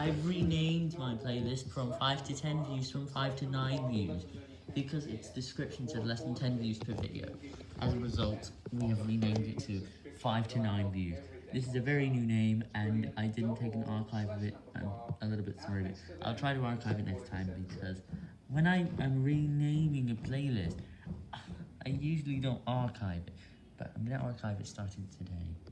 I've renamed my playlist from 5 to 10 views from 5 to 9 views, because its description said less than 10 views per video. As a result, we have renamed it to 5 to 9 views. This is a very new name, and I didn't take an archive of it, I'm a little bit sorry, but I'll try to archive it next time, because when I am renaming a playlist, I usually don't archive it, but I'm going to archive it starting today.